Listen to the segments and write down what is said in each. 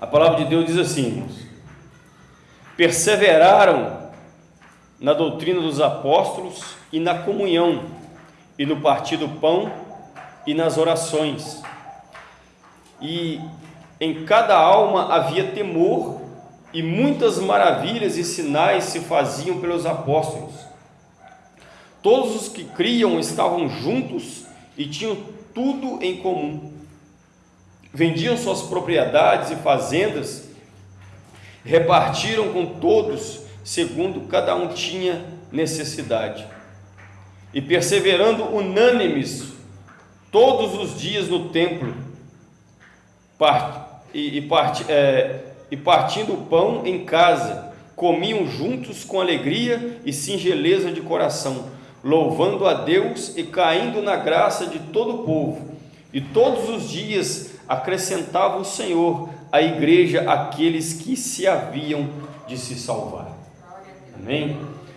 A palavra de Deus diz assim, irmãos: perseveraram na doutrina dos apóstolos e na comunhão, e no partir do pão e nas orações. E em cada alma havia temor, e muitas maravilhas e sinais se faziam pelos apóstolos. Todos os que criam estavam juntos e tinham tudo em comum. Vendiam suas propriedades e fazendas, repartiram com todos, segundo cada um tinha necessidade. E perseverando unânimes todos os dias no templo, e, é, e partindo o pão em casa, comiam juntos com alegria e singeleza de coração, louvando a Deus e caindo na graça de todo o povo. E todos os dias acrescentava o Senhor à igreja aqueles que se haviam de se salvar. Amém?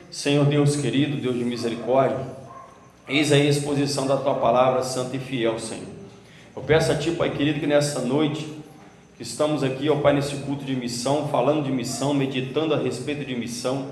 Senhor Deus querido, Deus de misericórdia, eis aí a exposição da tua palavra santa e fiel, Senhor. Eu peço a ti, Pai querido, que nessa noite que estamos aqui, ó Pai, nesse culto de missão, falando de missão, meditando a respeito de missão,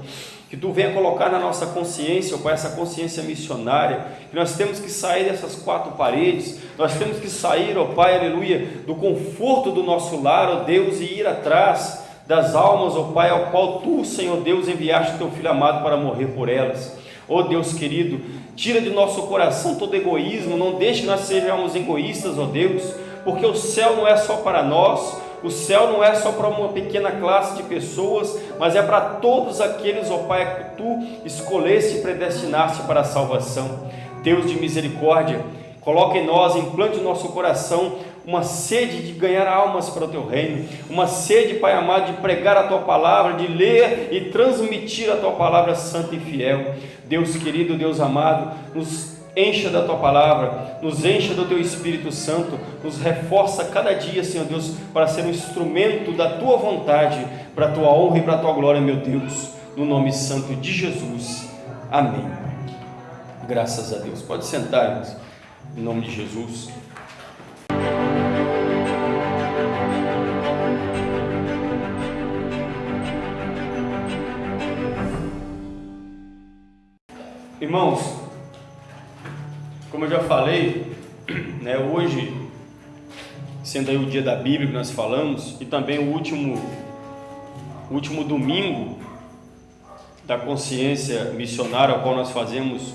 que Tu venha colocar na nossa consciência, ó Pai, essa consciência missionária, que nós temos que sair dessas quatro paredes, nós temos que sair, ó Pai, aleluia, do conforto do nosso lar, ó Deus, e ir atrás das almas, ó Pai, ao qual Tu, Senhor Deus, enviaste Teu Filho amado para morrer por elas. Ó Deus querido, tira de nosso coração todo egoísmo, não deixe que nós sejamos egoístas, ó Deus, porque o céu não é só para nós, o céu não é só para uma pequena classe de pessoas, mas é para todos aqueles, ó Pai, que tu escolheste e predestinaste para a salvação. Deus de misericórdia, coloque em nós, implante no nosso coração uma sede de ganhar almas para o teu reino, uma sede, Pai amado, de pregar a tua palavra, de ler e transmitir a tua palavra santa e fiel. Deus querido, Deus amado, nos encha da tua palavra, nos encha do teu Espírito Santo, nos reforça cada dia, Senhor Deus, para ser um instrumento da tua vontade, para a tua honra e para a tua glória, meu Deus, no nome santo de Jesus. Amém. Graças a Deus. Pode sentar, irmãos, em nome de Jesus. Irmãos, como eu já falei, né, hoje, sendo aí o dia da Bíblia que nós falamos, e também o último, último domingo da consciência missionária, ao qual nós fazemos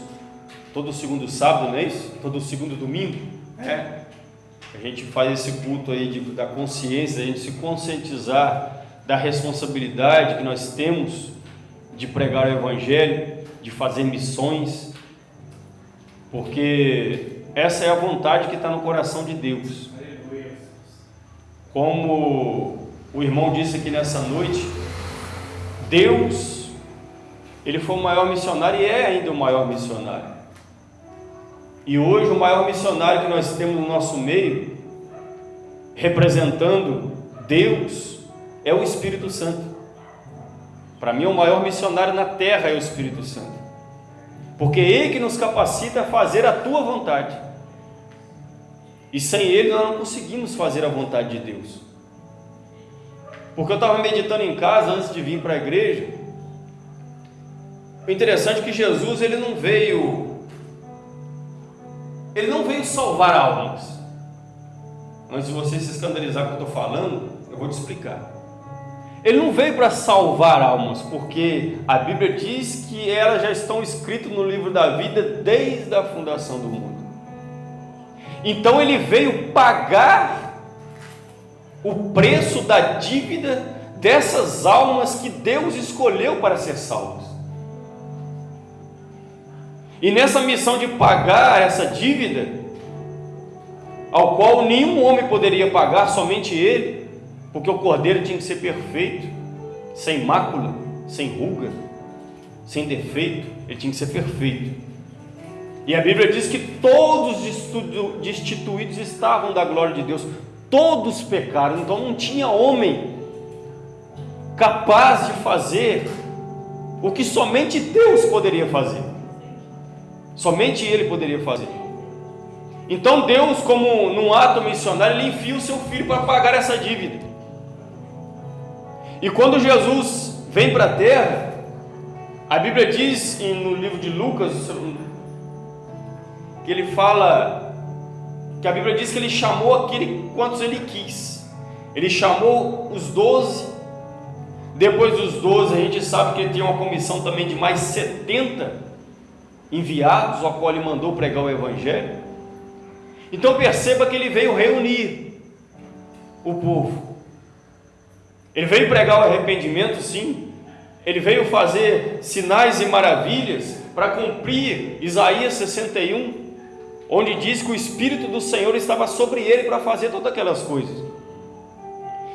todo segundo sábado, não é isso? Todo segundo domingo, né? A gente faz esse culto aí de, da consciência, a gente se conscientizar da responsabilidade que nós temos de pregar o Evangelho, de fazer missões, porque essa é a vontade que está no coração de Deus. Como o irmão disse aqui nessa noite, Deus, ele foi o maior missionário e é ainda o maior missionário. E hoje o maior missionário que nós temos no nosso meio, representando Deus, é o Espírito Santo. Para mim, o maior missionário na terra é o Espírito Santo porque Ele que nos capacita a fazer a tua vontade. E sem Ele nós não conseguimos fazer a vontade de Deus. Porque eu estava meditando em casa antes de vir para a igreja. O interessante é que Jesus ele não veio, ele não veio salvar almas. Antes de você se escandalizar com o que eu estou falando, eu vou te explicar. Ele não veio para salvar almas, porque a Bíblia diz que elas já estão escritas no livro da vida desde a fundação do mundo. Então ele veio pagar o preço da dívida dessas almas que Deus escolheu para ser salvas. E nessa missão de pagar essa dívida, ao qual nenhum homem poderia pagar, somente ele, porque o cordeiro tinha que ser perfeito, sem mácula, sem ruga, sem defeito, ele tinha que ser perfeito. E a Bíblia diz que todos destituídos estavam da glória de Deus, todos pecaram, então não tinha homem capaz de fazer o que somente Deus poderia fazer. Somente Ele poderia fazer. Então Deus, como num ato missionário, Ele envia o seu filho para pagar essa dívida. E quando Jesus vem para a terra, a Bíblia diz no livro de Lucas que ele fala que a Bíblia diz que ele chamou aquele quantos ele quis. Ele chamou os doze. Depois dos doze, a gente sabe que ele tinha uma comissão também de mais 70 enviados, ao qual ele mandou pregar o Evangelho. Então perceba que ele veio reunir o povo. Ele veio pregar o arrependimento, sim. Ele veio fazer sinais e maravilhas para cumprir Isaías 61, onde diz que o Espírito do Senhor estava sobre ele para fazer todas aquelas coisas.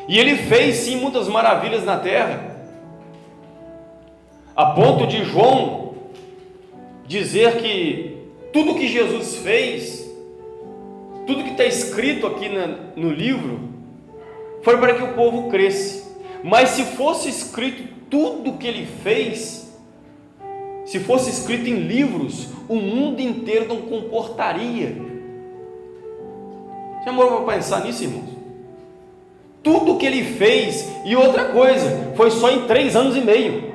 E ele fez sim muitas maravilhas na terra, a ponto de João dizer que tudo que Jesus fez tudo que está escrito aqui no livro foi para que o povo cresce. Mas se fosse escrito tudo que ele fez, se fosse escrito em livros, o mundo inteiro não comportaria. Já morou para pensar nisso, irmãos? Tudo que ele fez, e outra coisa, foi só em três anos e meio.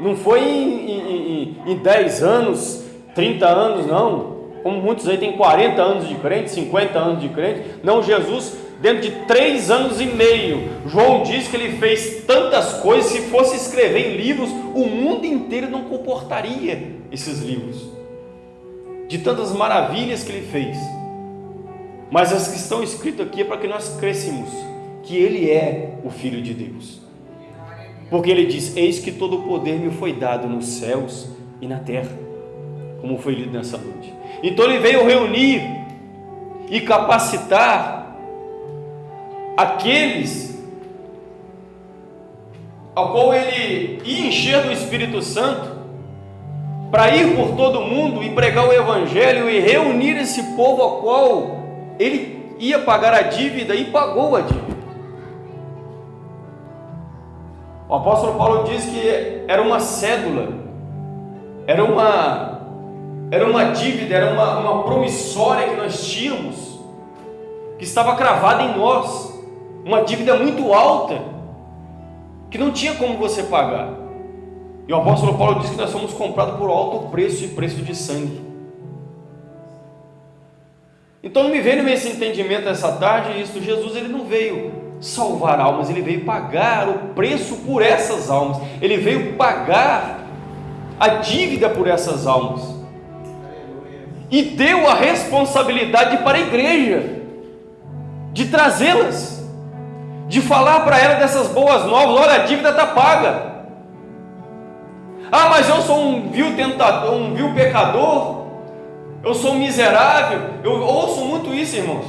Não foi em, em, em, em dez anos, 30 anos, não como muitos aí têm 40 anos de crente, 50 anos de crente. Não, Jesus, dentro de três anos e meio, João diz que ele fez tantas coisas, se fosse escrever em livros, o mundo inteiro não comportaria esses livros, de tantas maravilhas que ele fez. Mas as que estão escritas aqui é para que nós crescemos, que ele é o Filho de Deus. Porque ele diz: Eis que todo o poder me foi dado nos céus e na terra, como foi lido nessa noite. Então ele veio reunir e capacitar aqueles ao qual ele ia encher do Espírito Santo para ir por todo mundo e pregar o Evangelho e reunir esse povo ao qual ele ia pagar a dívida e pagou a dívida. O apóstolo Paulo diz que era uma cédula, era uma era uma dívida, era uma, uma promissória que nós tínhamos, que estava cravada em nós, uma dívida muito alta, que não tinha como você pagar. E o apóstolo Paulo diz que nós fomos comprados por alto preço e preço de sangue. Então não me veio esse entendimento essa tarde, isso, Jesus ele não veio salvar almas, ele veio pagar o preço por essas almas, ele veio pagar a dívida por essas almas e deu a responsabilidade para a igreja de trazê-las, de falar para ela dessas boas novas: olha, a dívida está paga. Ah, mas eu sou um vil tentador, um vil pecador, eu sou miserável. Eu ouço muito isso, irmãos.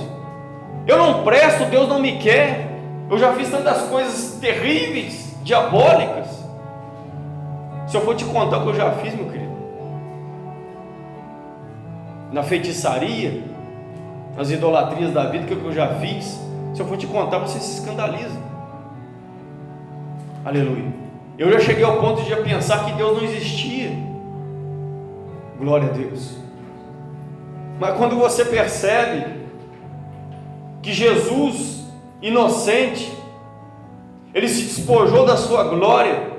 Eu não presto, Deus não me quer. Eu já fiz tantas coisas terríveis, diabólicas. Se eu for te contar o que eu já fiz, meu querido na feitiçaria, nas idolatrias da vida, que eu já fiz. Se eu for te contar, você se escandaliza. Aleluia. Eu já cheguei ao ponto de pensar que Deus não existia. Glória a Deus. Mas quando você percebe que Jesus, inocente, ele se despojou da sua glória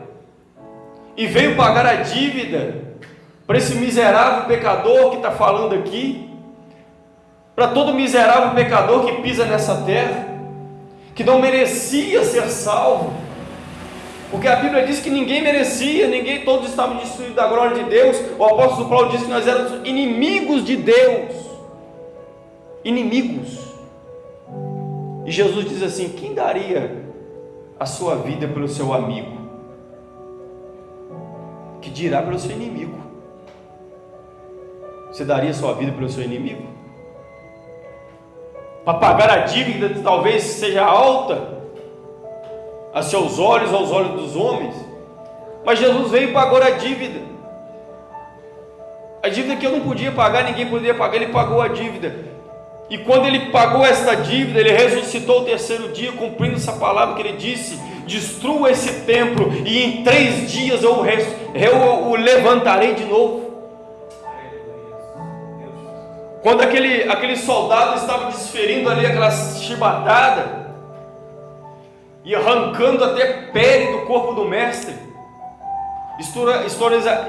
e veio pagar a dívida para esse miserável pecador que está falando aqui, para todo miserável pecador que pisa nessa terra, que não merecia ser salvo, porque a Bíblia diz que ninguém merecia, ninguém, todos estavam destruídos da glória de Deus. O apóstolo Paulo diz que nós éramos inimigos de Deus, inimigos. E Jesus diz assim: quem daria a sua vida pelo seu amigo? Que dirá pelo seu inimigo? Você daria sua vida pelo seu inimigo? Para pagar a dívida que talvez seja alta a seus olhos, aos olhos dos homens. Mas Jesus veio e pagou a dívida. A dívida que eu não podia pagar, ninguém podia pagar, ele pagou a dívida. E quando ele pagou esta dívida, ele ressuscitou o terceiro dia, cumprindo essa palavra que ele disse: destrua esse templo, e em três dias eu, eu o levantarei de novo. Quando aquele, aquele soldado estava desferindo ali aquela chibatada, e arrancando até pele do corpo do mestre.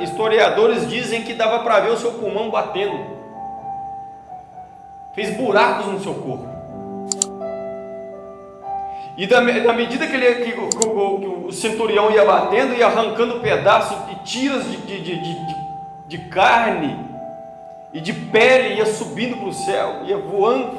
Historiadores dizem que dava para ver o seu pulmão batendo. Fez buracos no seu corpo. E da, da medida que, ele, que, que, que, o, centurião ia batendo, ia arrancando pedaços e tiras de, de, de, de, de carne e de pele, ia subindo para o céu, ia voando,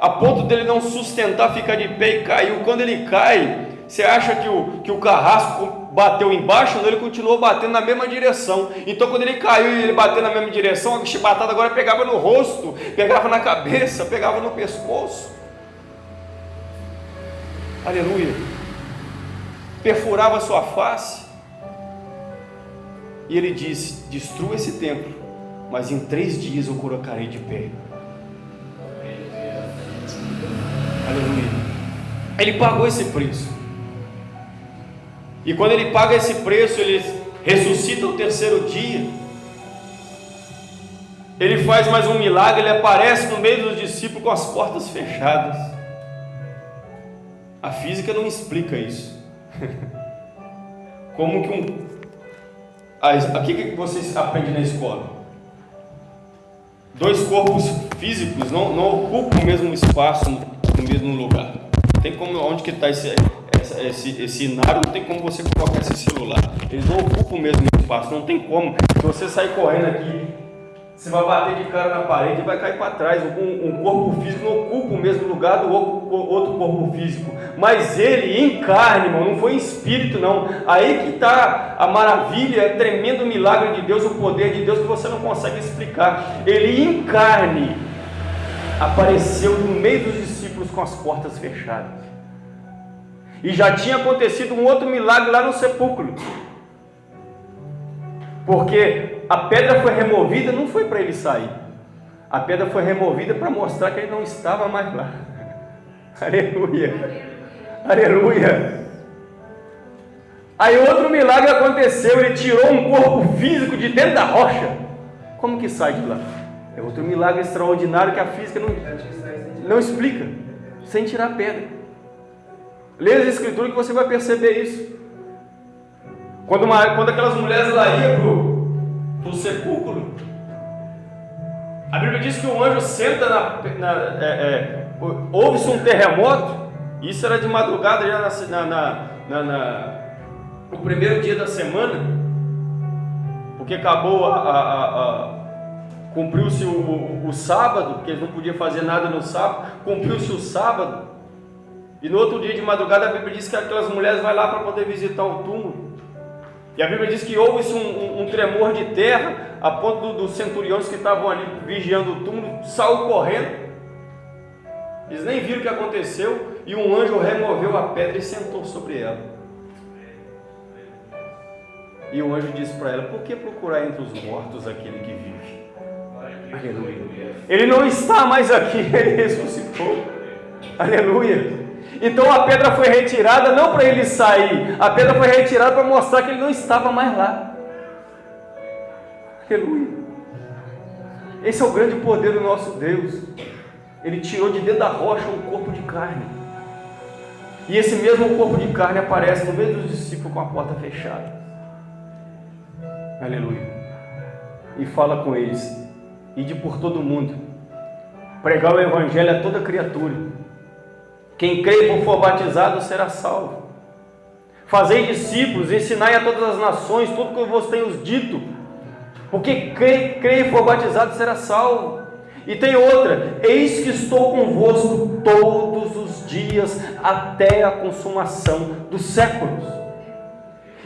a ponto dele não sustentar, ficar de pé e caiu. Quando ele cai, você acha que o, que o carrasco bateu embaixo? Não, ele continuou batendo na mesma direção. Então, quando ele caiu e ele bateu na mesma direção, a chibatada agora pegava no rosto, pegava na cabeça, pegava no pescoço. Aleluia. Perfurava sua face. E ele disse: Destrua esse templo, mas em três dias eu colocarei de pé. Aleluia. Ele pagou esse preço. E quando ele paga esse preço, ele ressuscita o terceiro dia. Ele faz mais um milagre, ele aparece no meio dos discípulos com as portas fechadas. A física não explica isso. Como que um. Aqui que vocês aprendem na escola? Dois corpos físicos não, não ocupam o mesmo espaço no, mesmo lugar. Tem como onde que está esse, esse, esse inário, não tem como você colocar esse celular. Eles não ocupam o mesmo espaço, não tem como. Se você sair correndo aqui, você vai bater de cara na parede e vai cair para trás. Um, um, corpo físico não ocupa o mesmo lugar do outro corpo físico. Mas ele em carne, irmão, não foi em espírito, não. Aí que está a maravilha, o tremendo milagre de Deus, o poder de Deus que você não consegue explicar. Ele em carne apareceu no meio dos discípulos com as portas fechadas. E já tinha acontecido um outro milagre lá no sepulcro. Porque a pedra foi removida, não foi para ele sair. A pedra foi removida para mostrar que ele não estava mais lá. Aleluia. Aleluia. Aí outro milagre aconteceu, ele tirou um corpo físico de dentro da rocha. Como que sai de lá? É outro milagre extraordinário que a física não, não explica, sem tirar pedra. Leia as escrituras que você vai perceber isso. Quando, uma, quando aquelas mulheres lá iam para o sepulcro, a Bíblia diz que o anjo senta na. na é, é, Houve-se um terremoto, isso era de madrugada já na, na, na, na no primeiro dia da semana, porque acabou a, a, a cumpriu-se o, o, o, sábado, porque eles não podiam fazer nada no sábado, cumpriu-se o sábado, e no outro dia de madrugada a Bíblia diz que aquelas mulheres vão lá para poder visitar o túmulo. E a Bíblia diz que houve um, um, um tremor de terra, a ponto dos centuriões que estavam ali vigiando o túmulo, saiu correndo. Eles nem viram o que aconteceu, e um anjo removeu a pedra e sentou sobre ela. E o anjo disse para ela: Por que procurar entre os mortos aquele que vive? Aleluia. Ele não está mais aqui, ele ressuscitou. Aleluia. Então a pedra foi retirada não para ele sair, a pedra foi retirada para mostrar que ele não estava mais lá. Aleluia. Esse é o grande poder do nosso Deus. Ele tirou de dentro da rocha um corpo de carne. E esse mesmo corpo de carne aparece no meio dos discípulos com a porta fechada. Aleluia. E fala com eles: ide por todo mundo, pregar o evangelho a toda criatura. Quem crê e for batizado será salvo. Fazei discípulos, ensinai a todas as nações tudo que eu vos tenho dito. Porque crê, crê e for batizado será salvo. E tem outra: eis que estou convosco todos os dias até a consumação dos séculos.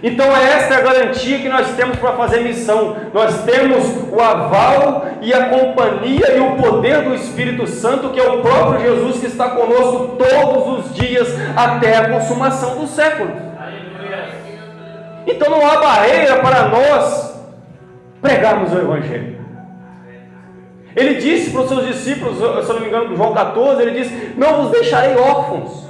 Então esta é a garantia que nós temos para fazer missão. Nós temos o aval e a companhia e o poder do Espírito Santo, que é o próprio Jesus que está conosco todos os dias até a consumação do século. Então não há barreira para nós pregarmos o Evangelho. Ele disse para os seus discípulos, se não me engano, João 14, ele disse: Não vos deixarei órfãos,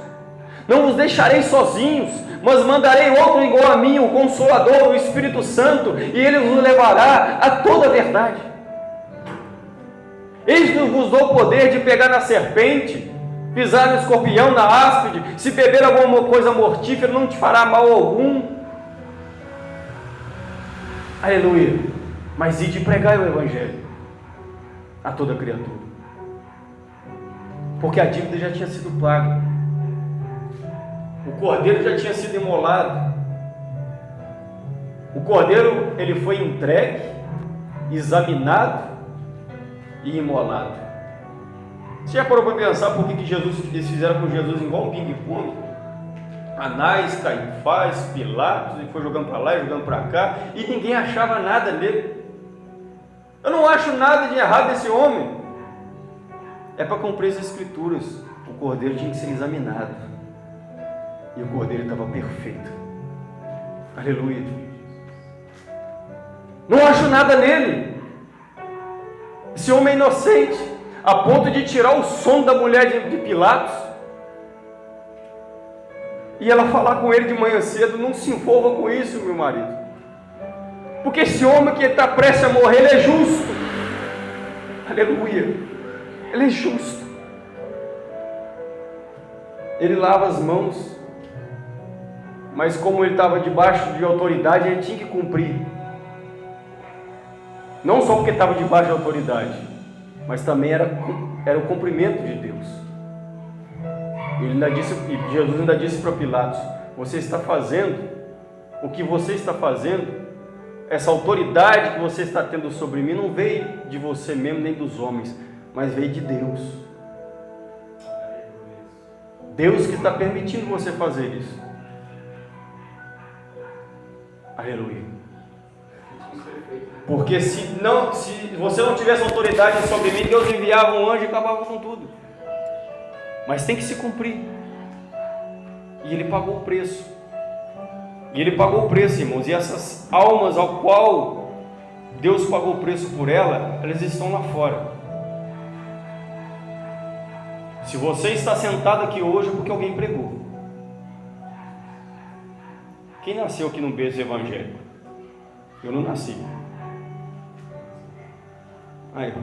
não vos deixarei sozinhos mas mandarei outro igual a mim, o Consolador, o Espírito Santo, e ele vos levará a toda a verdade. Eis que vos dou o poder de pegar na serpente pisar no escorpião, na áspide, se beber alguma coisa mortífera, não te fará mal algum. Aleluia. Mas e de pregar o Evangelho a toda criatura. Porque a dívida já tinha sido paga. O cordeiro já tinha sido imolado. O cordeiro ele foi entregue, examinado e imolado. Você já parou para pensar por que, que Jesus, eles fizeram com Jesus igual um ping-pong? Anás, Caifás, Pilatos, ele foi jogando para lá e jogando para cá, e ninguém achava nada nele. Eu não acho nada de errado nesse homem. É para cumprir as escrituras. O cordeiro tinha que ser examinado. E o cordeiro estava perfeito. Aleluia. Não acho nada nele. Esse homem é inocente a ponto de tirar o som da mulher de Pilatos e ela falar com ele de manhã cedo: Não se envolva com isso, meu marido, porque esse homem que está prestes a morrer, ele é justo, aleluia, ele é justo. Ele lava as mãos, mas como ele estava debaixo de autoridade, ele tinha que cumprir. Não só porque estava debaixo de autoridade, mas também era, era o cumprimento de Deus. Ele ainda disse, Jesus ainda disse para Pilatos: Você está fazendo o que você está fazendo, essa autoridade que você está tendo sobre mim não veio de você mesmo nem dos homens, mas veio de Deus. Deus que está permitindo você fazer isso. Aleluia. Porque se, não, se você não tivesse autoridade sobre mim, Deus enviava um anjo e acabava com tudo. Mas tem que se cumprir. E ele pagou o preço. E ele pagou o preço, irmãos. E essas almas ao qual Deus pagou o preço por ela, elas estão lá fora. Se você está sentado aqui hoje é porque alguém pregou. Quem nasceu aqui no berço evangélico? Eu não nasci. Aí.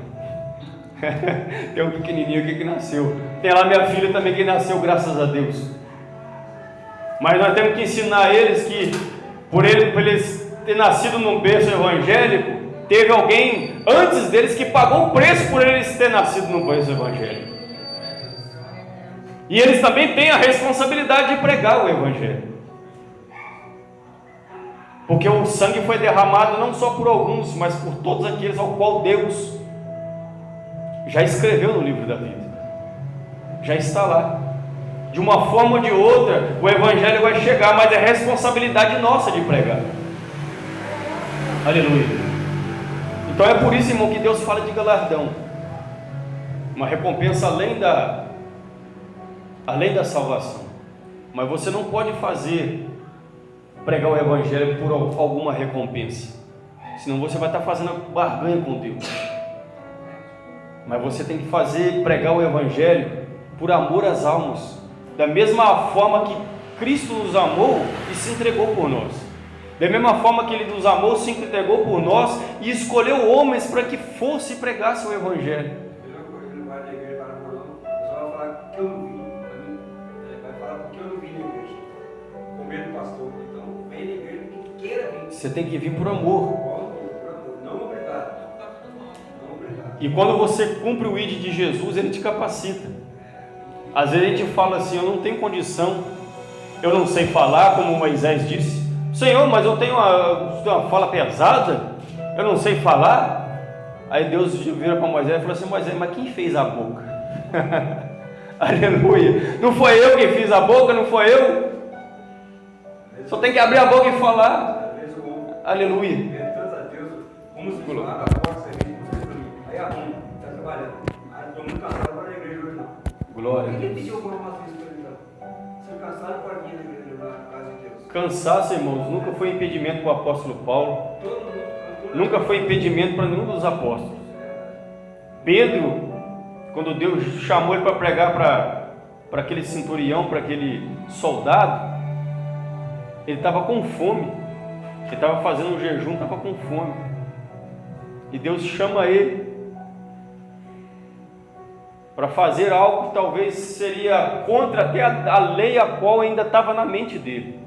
Tem um pequenininho aqui que nasceu. Tem lá minha filha também que nasceu, graças a Deus. Mas nós temos que ensinar eles que, por, por eles ter nascido num berço evangélico, teve alguém antes deles que pagou o preço por eles ter nascido num berço evangélico. E eles também têm a responsabilidade de pregar o evangelho. Porque o sangue foi derramado não só por alguns, mas por todos aqueles ao qual Deus já escreveu no livro da vida. Já está lá. De uma forma ou de outra, o Evangelho vai chegar, mas é responsabilidade nossa de pregar. Aleluia. Então é por isso, irmão, que Deus fala de galardão. Uma recompensa além da, além da salvação. Mas você não pode fazer pregar o Evangelho por alguma recompensa. Senão você vai estar fazendo barganha com Deus. Mas você tem que fazer, pregar o Evangelho por amor às almas, da mesma forma que Cristo nos amou e se entregou por nós. Da mesma forma que Ele nos amou, se entregou por nós e escolheu homens para que fosse e pregasse o Evangelho. Você tem que vir por amor. E quando você cumpre o ID de Jesus, ele te capacita. Às vezes a gente fala assim: Eu não tenho condição, eu não sei falar, como Moisés disse. Senhor, mas eu tenho uma, uma fala pesada, eu não sei falar. Aí Deus vira para Moisés e falou assim: Moisés, mas quem fez a boca? Aleluia. Não foi eu que fiz a boca, não foi eu. Só tem que abrir a boca e falar. Aleluia. Graças a Deus, vamos Glória. Ninguém pediu alguma matriz para. Ser cansado vir na casa de Deus. Cansaço, irmãos, nunca foi impedimento para o apóstolo Paulo. Todo mundo, todo nunca foi impedimento para nenhum dos apóstolos. Pedro, quando Deus chamou ele para pregar para, para aquele centurião, para aquele soldado, ele estava com fome. Ele estava fazendo um jejum, estava com fome. E Deus chama ele para fazer algo que talvez seria contra até a, lei a qual ainda estava na mente dele.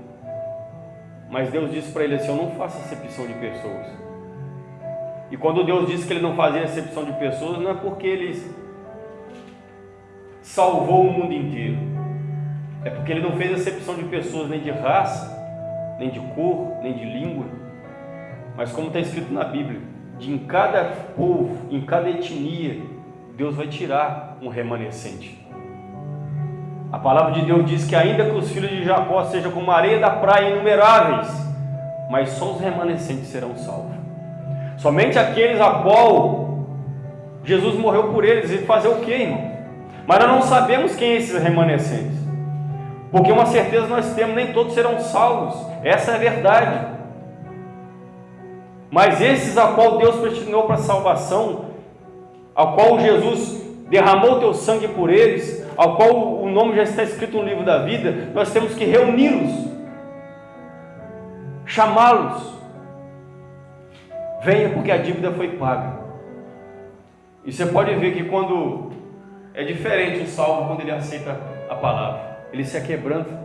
Mas Deus disse para ele assim: Eu não faço acepção de pessoas. E quando Deus disse que ele não fazia acepção de pessoas, não é porque ele salvou o mundo inteiro, é porque ele não fez acepção de pessoas nem de raça, nem de cor, nem de língua, mas como está escrito na Bíblia, de em cada povo, em cada etnia, Deus vai tirar um remanescente. A palavra de Deus diz que ainda que os filhos de Jacó sejam como areia da praia inumeráveis, mas só os remanescentes serão salvos. Somente aqueles a qual Jesus morreu por eles e fazer o que, irmão? Mas nós não sabemos quem é esses remanescentes. Porque uma certeza nós temos, nem todos serão salvos. Essa é a verdade. Mas esses a qual Deus predestinou para a salvação, ao qual Jesus derramou teu sangue por eles, ao qual o nome já está escrito no livro da vida, nós temos que reuni-los, chamá-los. Venha porque a dívida foi paga. E você pode ver que quando é diferente o salvo quando ele aceita a palavra, ele se quebranta,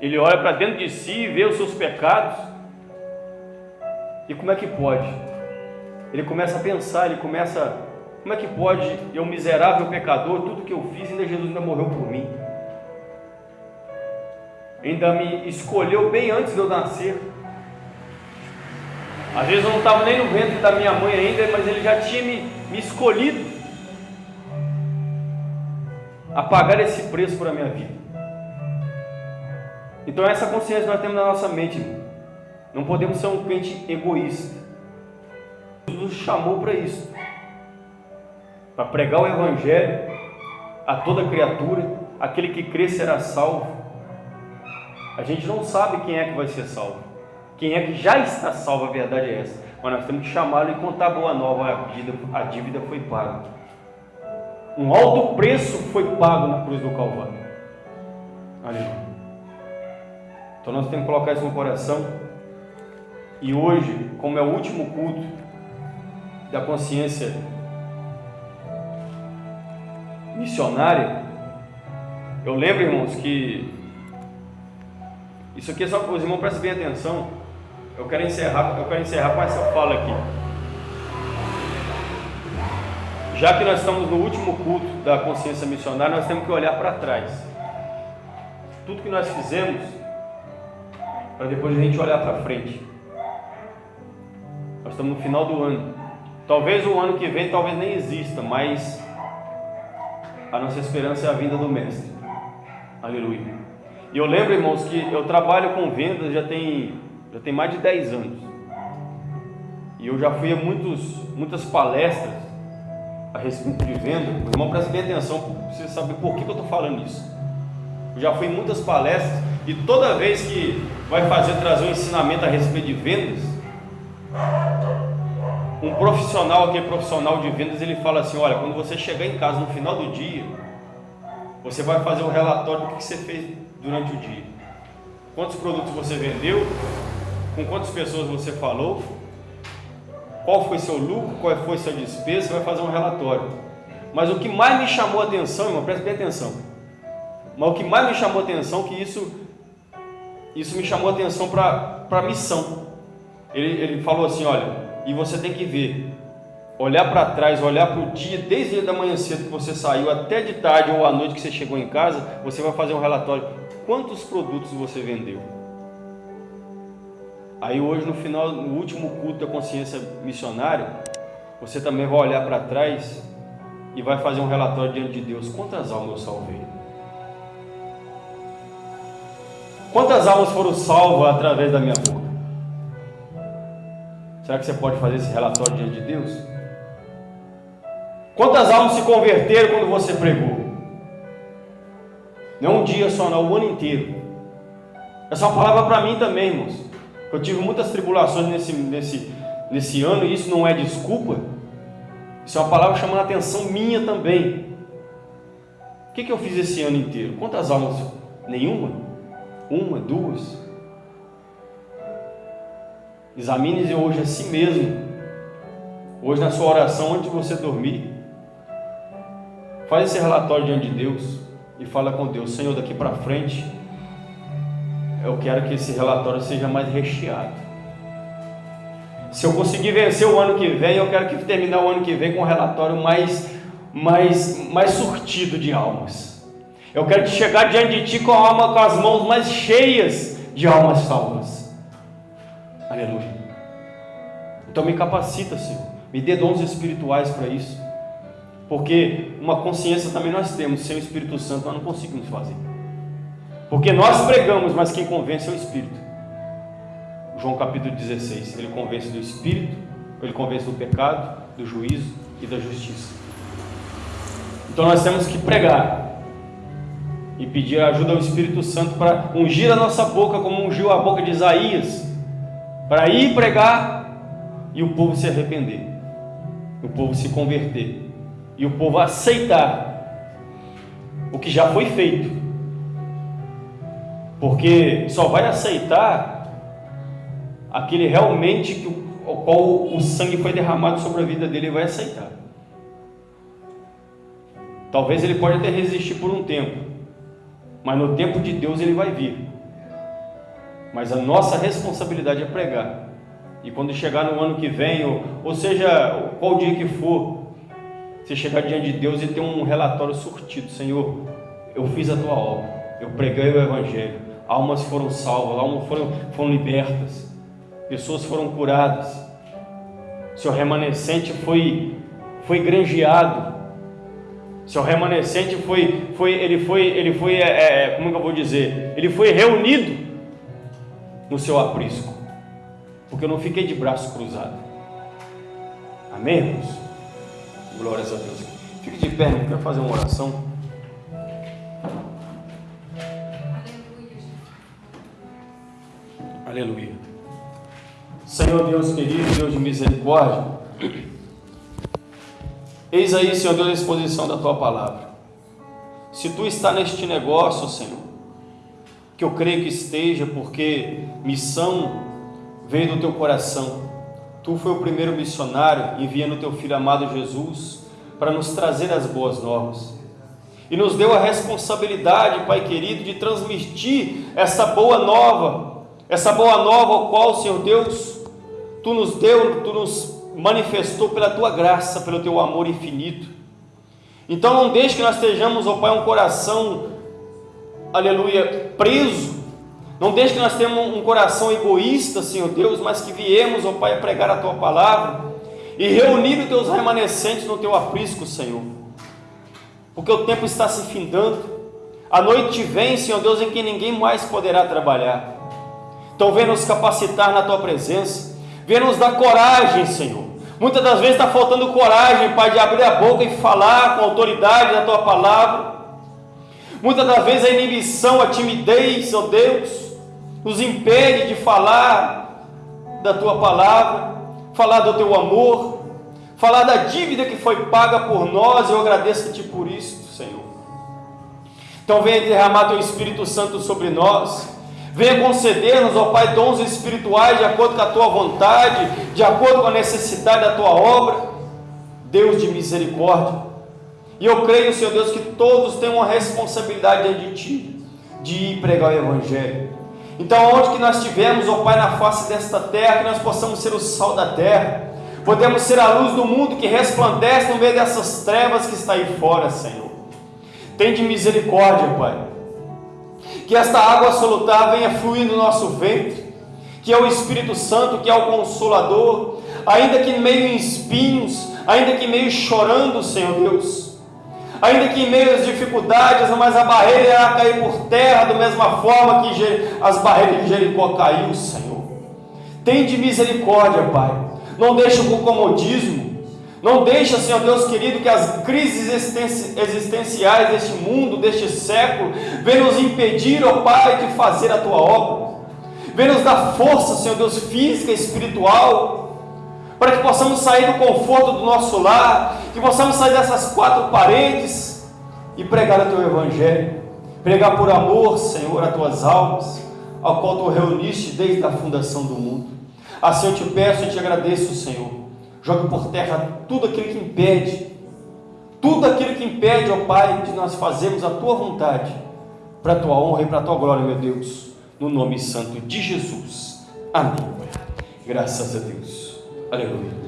ele olha para dentro de si e vê os seus pecados. E como é que pode? Ele começa a pensar, ele começa como é que pode eu, miserável pecador, tudo que eu fiz, ainda Jesus ainda morreu por mim? Ainda me escolheu bem antes de eu nascer. Às vezes eu não estava nem no ventre da minha mãe ainda, mas ele já tinha me, me escolhido a pagar esse preço por a minha vida. Então essa consciência nós temos na nossa mente. Não podemos ser um crente egoísta. Jesus nos chamou para isso para pregar o Evangelho a toda criatura, aquele que crê será salvo. A gente não sabe quem é que vai ser salvo, quem é que já está salvo, a verdade é essa. Mas nós temos que chamá-lo e contar a boa nova: a dívida, a dívida foi paga. Um alto preço foi pago na cruz do Calvário. Aleluia. Então nós temos que colocar isso no coração. E hoje, como é o último culto da consciência missionária, eu lembro, irmãos, que isso aqui é só para os irmãos prestem atenção. Eu quero encerrar, eu quero encerrar com essa fala aqui. Já que nós estamos no último culto da consciência missionária, nós temos que olhar para trás. Tudo que nós fizemos, para depois a gente olhar para frente. Nós estamos no final do ano. Talvez o ano que vem talvez nem exista, mas a nossa esperança é a vinda do Mestre. Aleluia. E eu lembro, irmãos, que eu trabalho com vendas já tem, já tem mais de 10 anos. E eu já fui a muitos, muitas palestras a respeito de venda. Irmão, presta bem atenção você saber por que, que eu estou falando isso. Eu já fui em muitas palestras e toda vez que vai fazer trazer um ensinamento a respeito de vendas, um profissional, aquele profissional de vendas, ele fala assim: olha, quando você chegar em casa no final do dia, você vai fazer um relatório do que você fez durante o dia. Quantos produtos você vendeu, com quantas pessoas você falou, qual foi seu lucro, qual foi sua despesa, você vai fazer um relatório. Mas o que mais me chamou a atenção, irmão, preste bem atenção. Mas o que mais me chamou a atenção, que isso, isso me chamou a atenção para a missão. Ele, ele falou assim: olha, e você tem que ver, olhar para trás, olhar para o dia, desde da manhã cedo que você saiu até de tarde ou à noite que você chegou em casa, você vai fazer um relatório. Quantos produtos você vendeu? Aí hoje no final, no último culto da consciência missionária, você também vai olhar para trás e vai fazer um relatório diante de Deus. Quantas almas eu salvei? Quantas almas foram salvas através da minha boca? Será que você pode fazer esse relatório diante de Deus? Quantas almas se converteram quando você pregou? Não um dia só, não, o ano inteiro. Essa é uma palavra para mim também, irmãos. Eu tive muitas tribulações nesse, nesse, nesse ano e isso não é desculpa. Isso é uma palavra chamando a atenção minha também. O que, que eu fiz esse ano inteiro? Quantas almas? Nenhuma? Uma, duas? Examine hoje a si mesmo. Hoje na sua oração antes de você dormir. Faz esse relatório diante de Deus e fala com Deus, Senhor, daqui para frente, eu quero que esse relatório seja mais recheado. Se eu conseguir vencer o ano que vem, eu quero que terminar o ano que vem com um relatório mais, mais, mais surtido de almas. Eu quero chegar diante de Ti com alma, com as mãos mais cheias de almas salvas. Aleluia. Então me capacita, Senhor. Me dê dons espirituais para isso. Porque uma consciência também nós temos, sem o Espírito Santo nós não conseguimos fazer. Porque nós pregamos, mas quem convence é o Espírito. João capítulo 16, ele convence do Espírito, ele convence do pecado, do juízo e da justiça. Então nós temos que pregar e pedir ajuda ao Espírito Santo para ungir a nossa boca como ungiu a boca de Isaías, para ir pregar e o povo se arrepender, o povo se converter e o povo aceitar o que já foi feito. Porque só vai aceitar aquele realmente que o qual o sangue foi derramado sobre a vida dele, ele vai aceitar. Talvez ele pode até resistir por um tempo, mas no tempo de Deus ele vai vir. Mas a nossa responsabilidade é pregar. E quando chegar no ano que vem, ou, ou seja, qual dia que for, você chegar diante de Deus e ter um relatório surtido: Senhor, eu fiz a tua obra, eu preguei o Evangelho, almas foram salvas, almas foram, foram libertas, pessoas foram curadas, seu remanescente foi, foi granjeado, seu remanescente foi, foi ele foi, ele foi, é, é, como é eu vou dizer? Ele foi reunido no seu aprisco, porque eu não fiquei de braço cruzado. Amém, irmãos? Glórias a Deus. Fique de pé, eu quero fazer uma oração. Aleluia. Senhor Deus querido, Deus de misericórdia, eis aí, Senhor Deus, a exposição da tua palavra. Se tu está neste negócio, Senhor, que eu creio que esteja, porque missão veio do teu coração, Tu foi o primeiro missionário enviando teu filho amado Jesus para nos trazer as boas novas. E nos deu a responsabilidade, Pai querido, de transmitir essa boa nova, essa boa nova ao qual, Senhor Deus, tu nos deu, tu nos manifestou pela tua graça, pelo teu amor infinito. Então não deixe que nós estejamos, ó Pai, um coração, aleluia, preso não deixe que nós tenhamos um coração egoísta, Senhor Deus, mas que viemos, ó Pai, a pregar a Tua palavra e reunir os Teus remanescentes no Teu aprisco, Senhor. Porque o tempo está se findando, a noite vem, Senhor Deus, em que ninguém mais poderá trabalhar. Então vem nos capacitar na Tua presença, vem nos dar coragem, Senhor. Muitas das vezes está faltando coragem, Pai, de abrir a boca e falar com autoridade da Tua palavra. Muitas das vezes a inibição, a timidez, ó Deus, nos impede de falar da tua palavra, falar do teu amor, falar da dívida que foi paga por nós. Eu agradeço-te por isso, Senhor. Então, venha derramar teu Espírito Santo sobre nós. Venha conceder-nos, ó Pai, dons espirituais de acordo com a tua vontade, de acordo com a necessidade da tua obra. Deus de misericórdia. E eu creio, Senhor Deus, que todos têm uma responsabilidade de Ti, de ir pregar o Evangelho. Então, onde que nós estivermos, ó Pai, na face desta terra, que nós possamos ser o sal da terra, podemos ser a luz do mundo que resplandece no meio dessas trevas que está aí fora, Senhor. Tem de misericórdia, Pai. Que esta água solutar venha fluir no nosso ventre, que é o Espírito Santo, que é o Consolador, ainda que meio em espinhos, ainda que meio chorando, Senhor Deus ainda que em meio às dificuldades, mas a barreira irá cair por terra, da mesma forma que as barreiras de Jericó caiu, Senhor. Tem de misericórdia, Pai. Não deixe o comodismo. Não deixa, Senhor Deus querido, que as crises existenciais deste mundo, deste século, venham nos impedir, ó Pai, de fazer a tua obra. Venha nos dar força, Senhor Deus, física, espiritual, para que possamos sair do conforto do nosso lar, que possamos sair dessas quatro paredes e pregar o teu Evangelho, pregar por amor, Senhor, a tuas almas, ao qual tu reuniste desde a fundação do mundo. Assim eu te peço e te agradeço, Senhor. Jogue por terra tudo aquilo que impede, tudo aquilo que impede, ó Pai, de nós fazermos a tua vontade, para a tua honra e para a tua glória, meu Deus, no nome santo de Jesus. Amém. Graças a Deus. Aleluia.